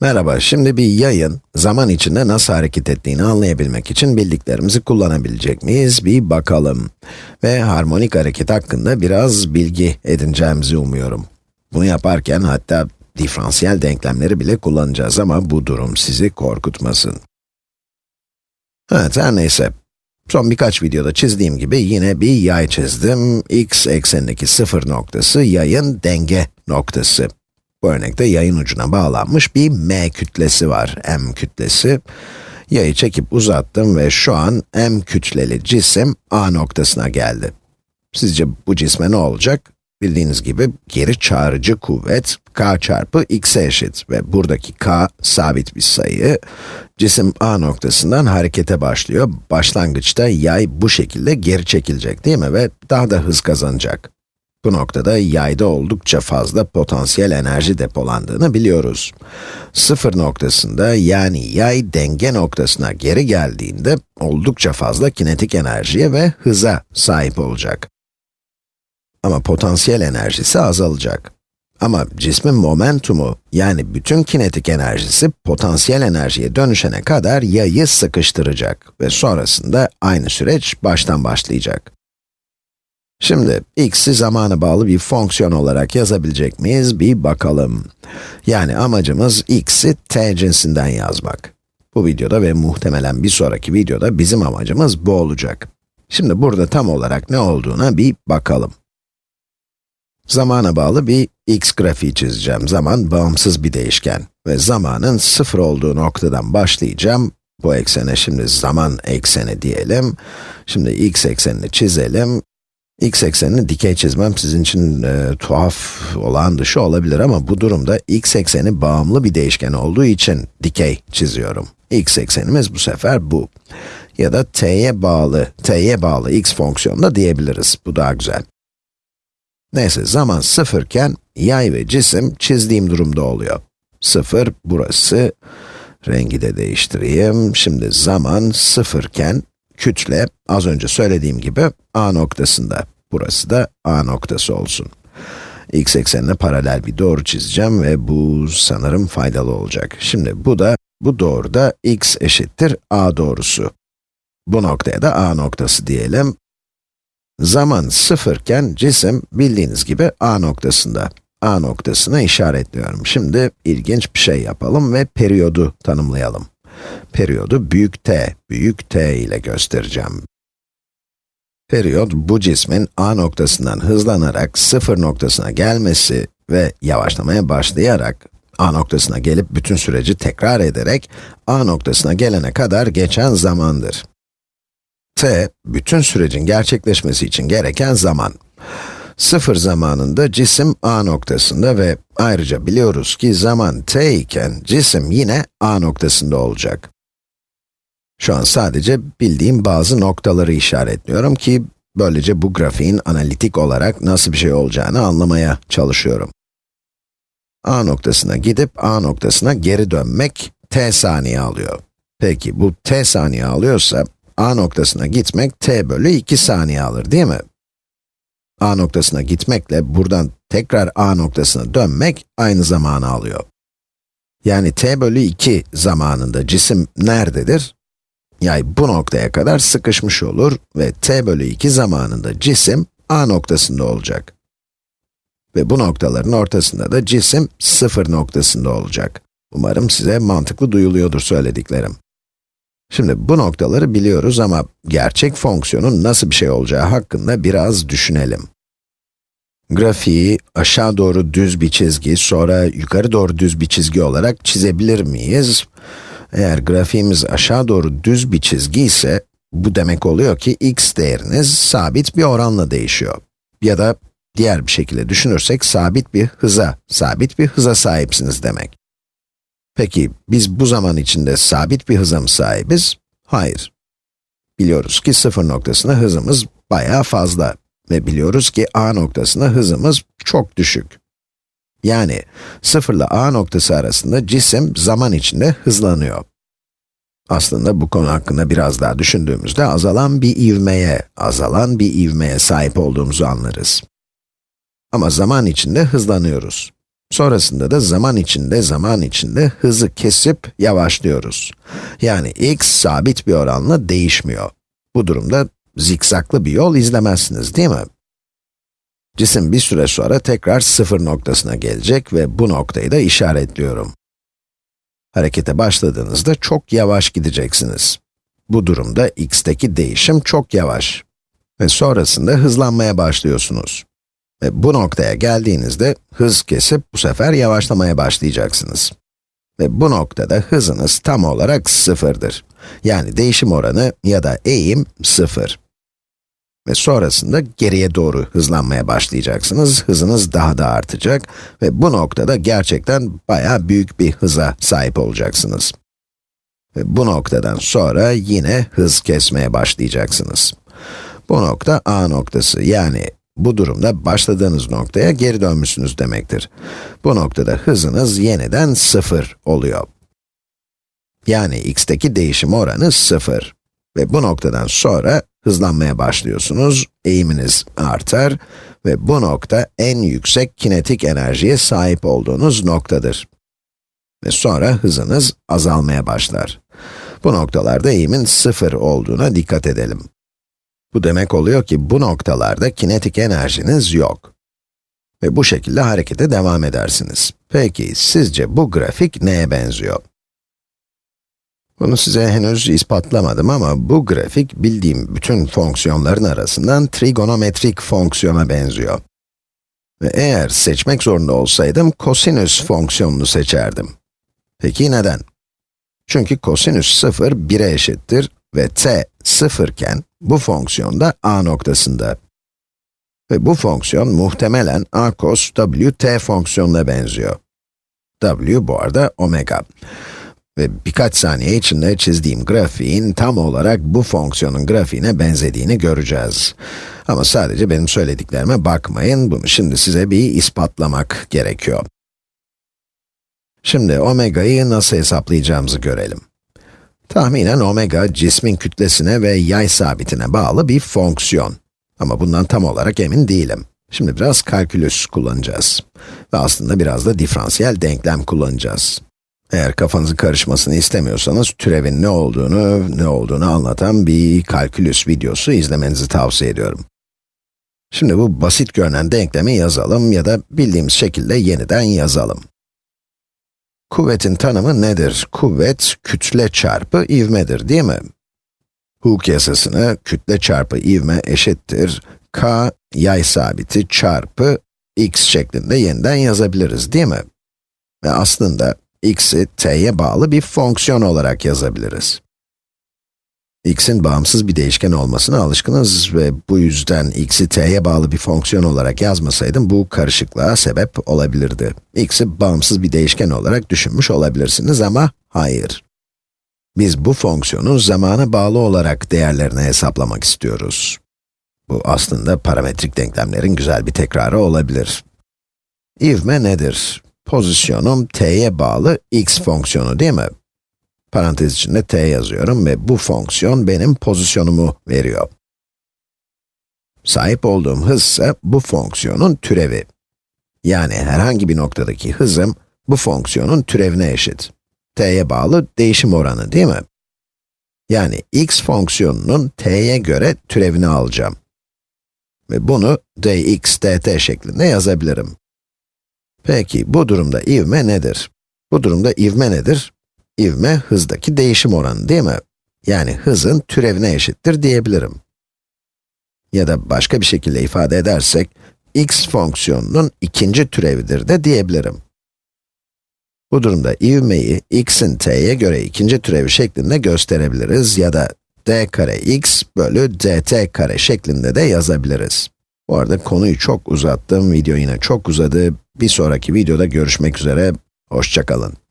Merhaba, şimdi bir yayın, zaman içinde nasıl hareket ettiğini anlayabilmek için bildiklerimizi kullanabilecek miyiz? Bir bakalım. Ve harmonik hareket hakkında biraz bilgi edineceğimizi umuyorum. Bunu yaparken hatta diferansiyel denklemleri bile kullanacağız ama bu durum sizi korkutmasın. Evet, her neyse. Son birkaç videoda çizdiğim gibi yine bir yay çizdim. x eksenindeki sıfır noktası yayın denge noktası. Bu örnekte yayın ucuna bağlanmış bir m kütlesi var, m kütlesi. Yayı çekip uzattım ve şu an m kütleli cisim A noktasına geldi. Sizce bu cisme ne olacak? Bildiğiniz gibi geri çağrıcı kuvvet k çarpı x'e eşit ve buradaki k sabit bir sayı. Cisim A noktasından harekete başlıyor. Başlangıçta yay bu şekilde geri çekilecek değil mi? Ve daha da hız kazanacak. Bu noktada yayda oldukça fazla potansiyel enerji depolandığını biliyoruz. Sıfır noktasında yani yay denge noktasına geri geldiğinde oldukça fazla kinetik enerjiye ve hıza sahip olacak. Ama potansiyel enerjisi azalacak. Ama cismin momentumu, yani bütün kinetik enerjisi potansiyel enerjiye dönüşene kadar yayı sıkıştıracak ve sonrasında aynı süreç baştan başlayacak. Şimdi x'i zamana bağlı bir fonksiyon olarak yazabilecek miyiz? Bir bakalım. Yani amacımız x'i t cinsinden yazmak. Bu videoda ve muhtemelen bir sonraki videoda bizim amacımız bu olacak. Şimdi burada tam olarak ne olduğuna bir bakalım. Zamana bağlı bir x grafiği çizeceğim. Zaman bağımsız bir değişken ve zamanın sıfır olduğu noktadan başlayacağım. Bu eksene şimdi zaman ekseni diyelim. Şimdi x eksenini çizelim x eksenini dikey çizmem sizin için e, tuhaf, olan dışı olabilir ama bu durumda x ekseni bağımlı bir değişken olduğu için dikey çiziyorum. x eksenimiz bu sefer bu. Ya da t'ye bağlı, t'ye bağlı x fonksiyonunda diyebiliriz. Bu daha güzel. Neyse, zaman sıfırken yay ve cisim çizdiğim durumda oluyor. Sıfır, burası. Rengi de değiştireyim. Şimdi zaman sıfırken kütle, az önce söylediğim gibi, a noktasında. Burası da a noktası olsun. x eksenine paralel bir doğru çizeceğim ve bu sanırım faydalı olacak. Şimdi bu da, bu doğru da x eşittir a doğrusu. Bu noktaya da a noktası diyelim. Zaman sıfırken cisim bildiğiniz gibi a noktasında. a noktasına işaretliyorum. Şimdi ilginç bir şey yapalım ve periyodu tanımlayalım. Periyodu büyük T, büyük T ile göstereceğim. Periyot, bu cismin a noktasından hızlanarak sıfır noktasına gelmesi ve yavaşlamaya başlayarak a noktasına gelip bütün süreci tekrar ederek a noktasına gelene kadar geçen zamandır. t, bütün sürecin gerçekleşmesi için gereken zaman. Sıfır zamanında cisim a noktasında ve ayrıca biliyoruz ki zaman t iken cisim yine a noktasında olacak. Şu an sadece bildiğim bazı noktaları işaretliyorum ki, böylece bu grafiğin analitik olarak nasıl bir şey olacağını anlamaya çalışıyorum. A noktasına gidip A noktasına geri dönmek t saniye alıyor. Peki bu t saniye alıyorsa, A noktasına gitmek t bölü 2 saniye alır değil mi? A noktasına gitmekle buradan tekrar A noktasına dönmek aynı zamanı alıyor. Yani t bölü 2 zamanında cisim nerededir? Yay bu noktaya kadar sıkışmış olur ve t bölü 2 zamanında cisim a noktasında olacak. Ve bu noktaların ortasında da cisim 0 noktasında olacak. Umarım size mantıklı duyuluyordur söylediklerim. Şimdi bu noktaları biliyoruz ama gerçek fonksiyonun nasıl bir şey olacağı hakkında biraz düşünelim. Grafiği aşağı doğru düz bir çizgi, sonra yukarı doğru düz bir çizgi olarak çizebilir miyiz? Eğer grafiğimiz aşağı doğru düz bir çizgi ise, bu demek oluyor ki x değeriniz sabit bir oranla değişiyor. Ya da diğer bir şekilde düşünürsek sabit bir hıza, sabit bir hıza sahipsiniz demek. Peki, biz bu zaman içinde sabit bir hıza mı sahibiz? Hayır. Biliyoruz ki sıfır noktasına hızımız bayağı fazla ve biliyoruz ki a noktasına hızımız çok düşük. Yani 0 ile a noktası arasında cisim zaman içinde hızlanıyor. Aslında bu konu hakkında biraz daha düşündüğümüzde azalan bir ivmeye, azalan bir ivmeye sahip olduğumuzu anlarız. Ama zaman içinde hızlanıyoruz. Sonrasında da zaman içinde zaman içinde hızı kesip yavaşlıyoruz. Yani x sabit bir oranla değişmiyor. Bu durumda zikzaklı bir yol izlemezsiniz değil mi? Cisim bir süre sonra tekrar sıfır noktasına gelecek ve bu noktayı da işaretliyorum. Harekete başladığınızda çok yavaş gideceksiniz. Bu durumda x'teki değişim çok yavaş. Ve sonrasında hızlanmaya başlıyorsunuz. Ve bu noktaya geldiğinizde hız kesip bu sefer yavaşlamaya başlayacaksınız. Ve bu noktada hızınız tam olarak sıfırdır. Yani değişim oranı ya da eğim sıfır. Ve sonrasında geriye doğru hızlanmaya başlayacaksınız. Hızınız daha da artacak ve bu noktada gerçekten bayağı büyük bir hıza sahip olacaksınız. Ve bu noktadan sonra yine hız kesmeye başlayacaksınız. Bu nokta A noktası yani bu durumda başladığınız noktaya geri dönmüşsünüz demektir. Bu noktada hızınız yeniden sıfır oluyor. Yani x'teki değişim oranı sıfır. Ve bu noktadan sonra hızlanmaya başlıyorsunuz, eğiminiz artar ve bu nokta en yüksek kinetik enerjiye sahip olduğunuz noktadır. Ve sonra hızınız azalmaya başlar. Bu noktalarda eğimin sıfır olduğuna dikkat edelim. Bu demek oluyor ki bu noktalarda kinetik enerjiniz yok. Ve bu şekilde harekete devam edersiniz. Peki, sizce bu grafik neye benziyor? Bunu size henüz ispatlamadım ama bu grafik bildiğim bütün fonksiyonların arasından trigonometrik fonksiyona benziyor. Ve eğer seçmek zorunda olsaydım kosinüs fonksiyonunu seçerdim. Peki neden? Çünkü kosinüs 0, 1'e eşittir ve t 0 iken bu fonksiyon da a noktasında. Ve bu fonksiyon muhtemelen a cos w t fonksiyonuna benziyor. w bu arada omega. Ve birkaç saniye içinde çizdiğim grafiğin tam olarak bu fonksiyonun grafiğine benzediğini göreceğiz. Ama sadece benim söylediklerime bakmayın, bunu şimdi size bir ispatlamak gerekiyor. Şimdi omega'yı nasıl hesaplayacağımızı görelim. Tahminen omega, cismin kütlesine ve yay sabitine bağlı bir fonksiyon. Ama bundan tam olarak emin değilim. Şimdi biraz kalkülüs kullanacağız. Ve aslında biraz da diferansiyel denklem kullanacağız. Eğer kafanızı karışmasını istemiyorsanız, türevin ne olduğunu, ne olduğunu anlatan bir kalkülüs videosu izlemenizi tavsiye ediyorum. Şimdi bu basit görünen denklemi yazalım ya da bildiğimiz şekilde yeniden yazalım. Kuvvetin tanımı nedir? Kuvvet, kütle çarpı ivmedir, değil mi? Hooke yasasını, kütle çarpı ivme eşittir, k, yay sabiti çarpı x şeklinde yeniden yazabiliriz, değil mi? Ve aslında x'i t'ye bağlı bir fonksiyon olarak yazabiliriz. X'in bağımsız bir değişken olmasına alışkınız ve bu yüzden x'i t'ye bağlı bir fonksiyon olarak yazmasaydım bu karışıklığa sebep olabilirdi. x'i bağımsız bir değişken olarak düşünmüş olabilirsiniz ama hayır. Biz bu fonksiyonun zamana bağlı olarak değerlerini hesaplamak istiyoruz. Bu aslında parametrik denklemlerin güzel bir tekrarı olabilir. İvme nedir? Pozisyonum t'ye bağlı x fonksiyonu değil mi? Parantez içinde t yazıyorum ve bu fonksiyon benim pozisyonumu veriyor. Sahip olduğum hız ise bu fonksiyonun türevi. Yani herhangi bir noktadaki hızım, bu fonksiyonun türevine eşit. t'ye bağlı değişim oranı değil mi? Yani x fonksiyonunun t'ye göre türevini alacağım. Ve bunu dx dt şeklinde yazabilirim. Peki, bu durumda ivme nedir? Bu durumda ivme nedir? İvme, hızdaki değişim oranı değil mi? Yani hızın türevine eşittir diyebilirim. Ya da başka bir şekilde ifade edersek, x fonksiyonunun ikinci türevidir de diyebilirim. Bu durumda ivmeyi x'in t'ye göre ikinci türevi şeklinde gösterebiliriz ya da d kare x bölü dt kare şeklinde de yazabiliriz. Bu arada konuyu çok uzattım, video yine çok uzadı. Bir sonraki videoda görüşmek üzere, hoşçakalın.